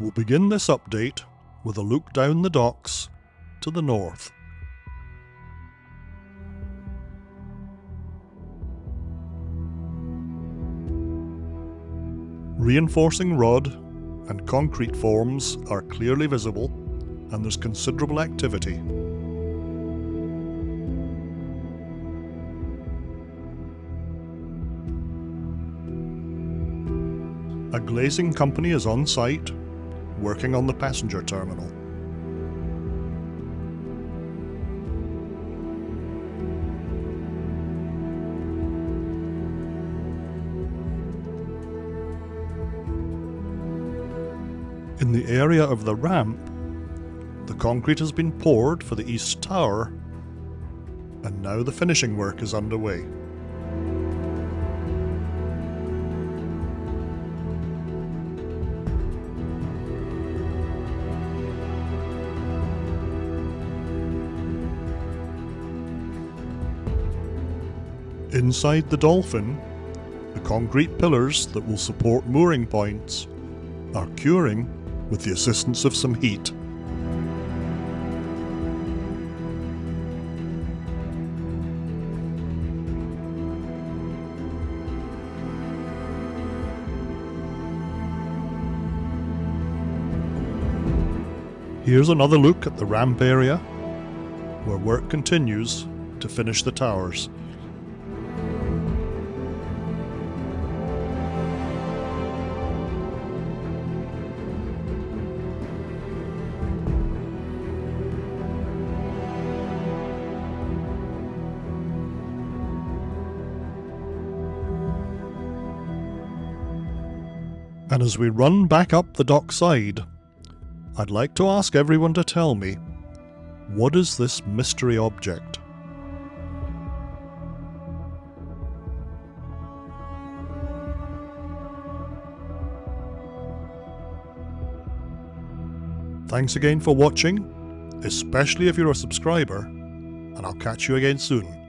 We'll begin this update with a look down the docks to the north. Reinforcing rod and concrete forms are clearly visible and there's considerable activity. A glazing company is on site, working on the passenger terminal. In the area of the ramp, the concrete has been poured for the east tower, and now the finishing work is underway. Inside the Dolphin, the concrete pillars that will support mooring points are curing with the assistance of some heat. Here's another look at the ramp area, where work continues to finish the towers. And as we run back up the dockside, I'd like to ask everyone to tell me, what is this mystery object? Thanks again for watching, especially if you're a subscriber, and I'll catch you again soon.